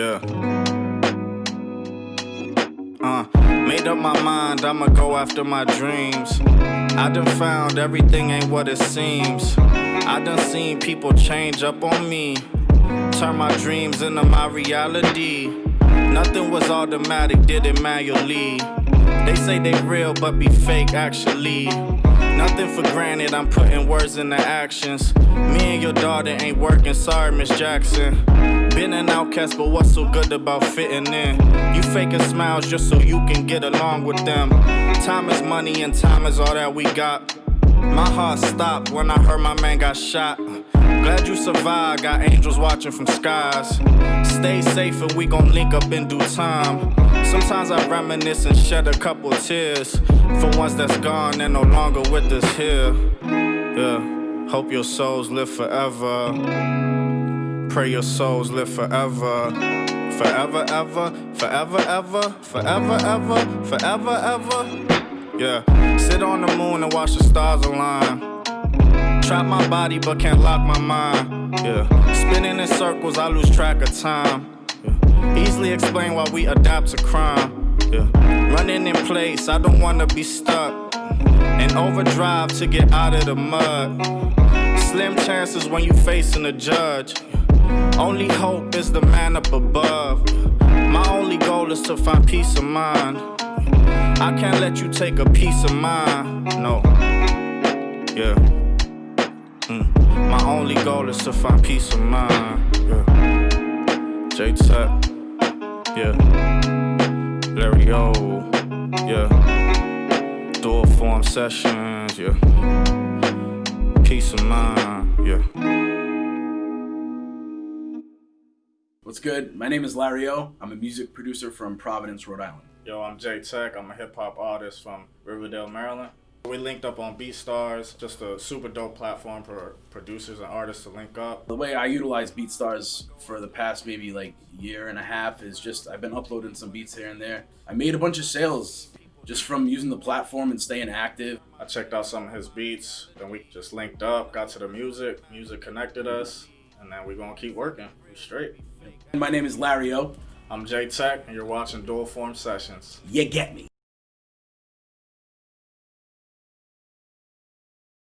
Yeah. Uh, made up my mind, I'ma go after my dreams. I done found everything ain't what it seems. I done seen people change up on me. Turn my dreams into my reality. Nothing was automatic, did it manually. They say they real, but be fake actually. Nothing for granted, I'm putting words into actions. Me and your daughter ain't working, sorry, Miss Jackson. Been an outcast, but what's so good about fitting in? You faking smiles just so you can get along with them. Time is money, and time is all that we got. My heart stopped when I heard my man got shot. Glad you survived, got angels watching from skies. Stay safe and we gon' link up in due time. Sometimes I reminisce and shed a couple tears for ones that's gone and no longer with us here. Yeah, hope your souls live forever. Pray your souls live forever. Forever, ever, forever, ever, forever, ever, forever, ever. Yeah, sit on the moon and watch the stars align. Trap my body but can't lock my mind. Yeah, spinning in circles, I lose track of time. Yeah. Easily explain why we adapt to crime. Yeah, running in place, I don't wanna be stuck. In overdrive to get out of the mud. Slim chances when you facing a judge. Only hope is the man up above. My only goal is to find peace of mind. I can't let you take a piece of mine. No. Yeah. Mm. My only goal is to find peace of mind. Yeah. J Tech. Yeah. Larry O. Yeah. Dual form sessions. Yeah. Peace of mind. Yeah. What's good? My name is Larry O. I'm a music producer from Providence, Rhode Island. Yo, I'm J Tech. I'm a hip hop artist from Riverdale, Maryland. We linked up on BeatStars, just a super dope platform for producers and artists to link up. The way I utilize BeatStars for the past maybe like year and a half is just I've been uploading some beats here and there. I made a bunch of sales just from using the platform and staying active. I checked out some of his beats, then we just linked up, got to the music, music connected us, and then we're gonna keep working. We straight. My name is Larry O. I'm Jay Tech, and you're watching Dual Form Sessions. You get me.